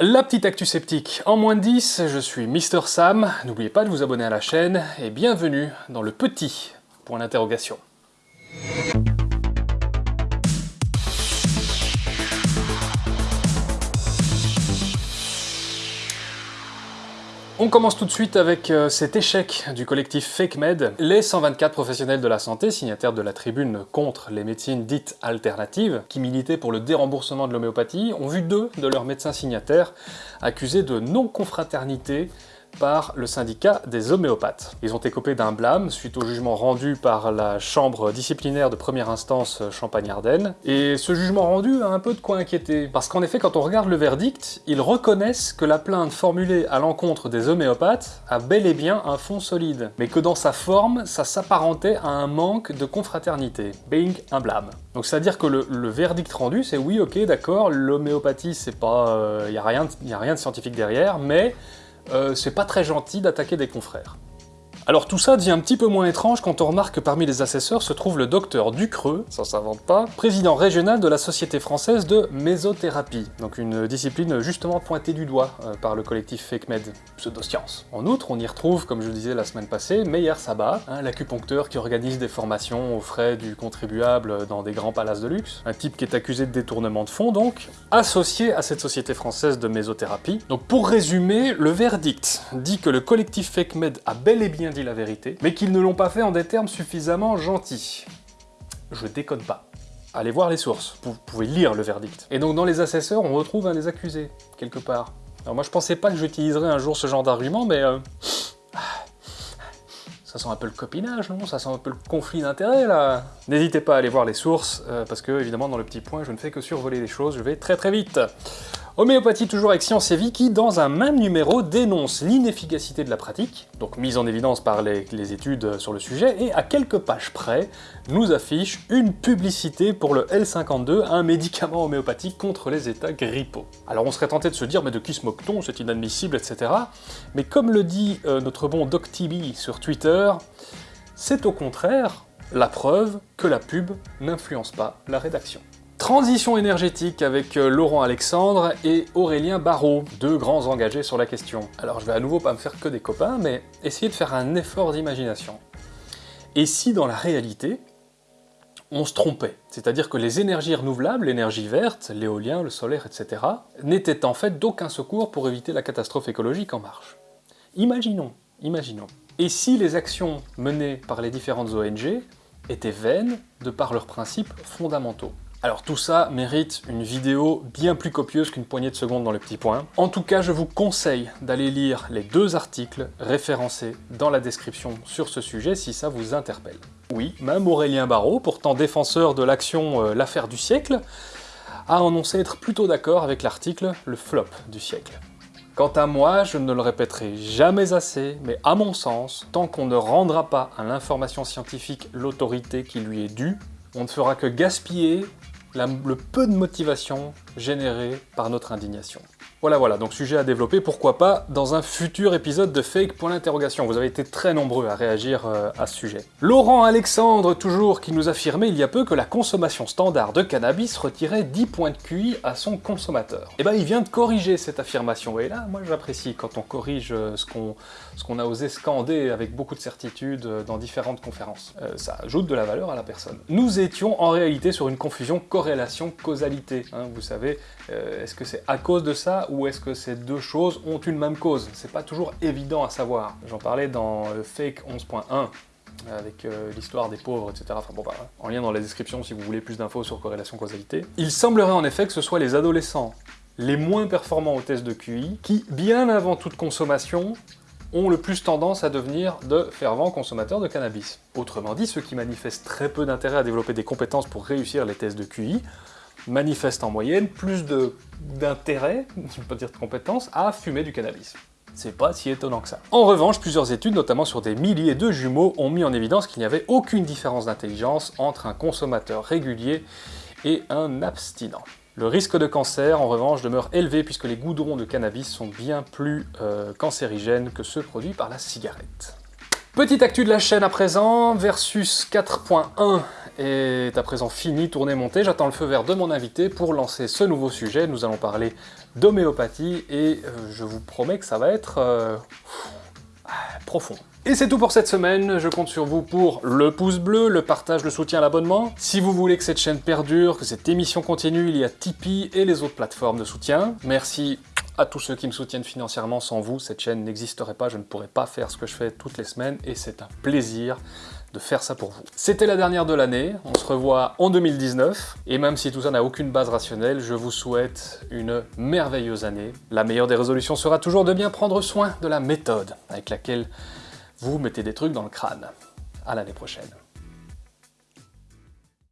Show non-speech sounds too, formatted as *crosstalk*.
La petite actu sceptique. En moins de 10, je suis Mister Sam, n'oubliez pas de vous abonner à la chaîne, et bienvenue dans le petit. Point d'interrogation. On commence tout de suite avec euh, cet échec du collectif FakeMed. Les 124 professionnels de la santé, signataires de la tribune contre les médecines dites alternatives, qui militaient pour le déremboursement de l'homéopathie, ont vu deux de leurs médecins signataires accusés de non-confraternité par le syndicat des homéopathes. Ils ont écopé d'un blâme suite au jugement rendu par la chambre disciplinaire de première instance Champagne-Ardenne. Et ce jugement rendu a un peu de quoi inquiéter. Parce qu'en effet, quand on regarde le verdict, ils reconnaissent que la plainte formulée à l'encontre des homéopathes a bel et bien un fond solide, mais que dans sa forme, ça s'apparentait à un manque de confraternité. Being un blâme. Donc c'est-à-dire que le, verdict rendu, c'est oui, ok, d'accord, l'homéopathie, c'est pas... il euh, y a rien de scientifique derrière, mais euh, c'est pas très gentil d'attaquer des confrères. Alors tout ça devient un petit peu moins étrange quand on remarque que parmi les assesseurs se trouve le docteur Ducreux, ça s'invente pas, président régional de la Société française de mésothérapie, donc une discipline justement pointée du doigt euh, par le collectif FakeMed, pseudoscience. En outre, on y retrouve, comme je le disais la semaine passée, Meyer Sabat, hein, l'acupuncteur qui organise des formations aux frais du contribuable dans des grands palaces de luxe, un type qui est accusé de détournement de fonds donc, associé à cette Société française de mésothérapie. Donc pour résumer, le verdict dit que le collectif FakeMed a bel et bien la vérité, mais qu'ils ne l'ont pas fait en des termes suffisamment gentils. Je déconne pas. Allez voir les sources, vous pouvez lire le verdict. Et donc dans les assesseurs, on retrouve un des accusés, quelque part. Alors moi je pensais pas que j'utiliserais un jour ce genre d'argument, mais... Euh, ça sent un peu le copinage, non? Ça sent un peu le conflit d'intérêts, là. N'hésitez pas à aller voir les sources, euh, parce que, évidemment, dans le petit point, je ne fais que survoler les choses, je vais très très vite. Homéopathie toujours avec Science et Vie qui, dans un même numéro, dénonce l'inefficacité de la pratique, donc mise en évidence par les, études sur le sujet, et à quelques pages près, nous affiche une publicité pour le L52, un médicament homéopathique contre les états grippaux. Alors on serait tenté de se dire, mais de qui se moque-t-on? C'est inadmissible, etc. Mais comme le dit euh, notre bon DocTB sur Twitter, c'est au contraire la preuve que la pub n'influence pas la rédaction. Transition énergétique avec euh, Laurent Alexandre et Aurélien Barrault, deux grands engagés sur la question. Alors je vais à nouveau pas me faire que des copains, mais essayer de faire un effort d'imagination. Et si dans la réalité, on se trompait C'est-à-dire que les énergies renouvelables, l'énergie verte, l'éolien, le solaire, etc., n'étaient en fait d'aucun secours pour éviter la catastrophe écologique en marche. Imaginons, imaginons. Et si les actions menées par les différentes ONG étaient vaines de par leurs principes fondamentaux alors tout ça mérite une vidéo bien plus copieuse qu'une poignée de secondes dans le petit point. En tout cas, je vous conseille d'aller lire les deux articles référencés dans la description sur ce sujet si ça vous interpelle. Oui, même Aurélien Barraud, pourtant défenseur de l'action euh, L'affaire du siècle, a annoncé être plutôt d'accord avec l'article Le flop du siècle. Quant à moi, je ne le répéterai jamais assez, mais à mon sens, tant qu'on ne rendra pas à l'information scientifique l'autorité qui lui est due, on ne fera que gaspiller le peu de motivation générée par notre indignation. Voilà, voilà, donc sujet à développer, pourquoi pas, dans un futur épisode de Fake pour l'interrogation. Vous avez été très nombreux à réagir euh, à ce sujet. Laurent Alexandre, toujours, qui nous affirmait il y a peu que la consommation standard de cannabis retirait 10 points de QI à son consommateur. Eh ben, il vient de corriger cette affirmation, et là, moi j'apprécie quand on corrige euh, ce qu'on a osé scander avec beaucoup de certitude euh, dans différentes conférences. ça ajoute de la valeur à la personne. Nous étions en réalité sur une confusion corrélation-causalité. Hein, vous savez, est-ce que c'est à cause de ça ou est-ce que ces deux choses ont une même cause? C'est pas toujours évident à savoir. J'en parlais dans euh, Fake 11.1, avec euh, l'histoire des pauvres, etc. Enfin bon, bah, en lien dans la description si vous voulez plus d'infos sur corrélation-causalité. Il semblerait en effet que ce soit les adolescents les moins performants au test de QI qui, bien avant toute consommation, ont le plus tendance à devenir de fervents consommateurs de cannabis. Autrement dit, ceux qui manifestent très peu d'intérêt à développer des compétences pour réussir les tests de QI manifestent en moyenne plus d'intérêt, *laughs* je ne pas dire de compétences, à fumer du cannabis. C'est pas si étonnant que ça. En revanche, plusieurs études, notamment sur des milliers de jumeaux, ont mis en évidence qu'il n'y avait aucune différence d'intelligence entre un consommateur régulier et un abstinent. Le risque de cancer, en revanche, demeure élevé puisque les goudrons de cannabis sont bien plus euh, cancérigènes que ceux produits par la cigarette. Petite actu de la chaîne à présent, Versus 4.1 est à présent fini, tourné, monté. J'attends le feu vert de mon invité pour lancer ce nouveau sujet. Nous allons parler d'homéopathie et euh, je vous promets que ça va être euh, profond. Et c'est tout pour cette semaine, je compte sur vous pour le pouce bleu, le partage, le soutien, l'abonnement. Si vous voulez que cette chaîne perdure, que cette émission continue, il y a Tipeee et les autres plateformes de soutien. Merci à tous ceux qui me soutiennent financièrement. Sans vous, cette chaîne n'existerait pas, je ne pourrais pas faire ce que je fais toutes les semaines, et c'est un plaisir de faire ça pour vous. C'était la dernière de l'année, on se revoit en 2019, et même si tout ça n'a aucune base rationnelle, je vous souhaite une merveilleuse année. La meilleure des résolutions sera toujours de bien prendre soin de la méthode avec laquelle vous mettez des trucs dans le crâne. À l'année prochaine.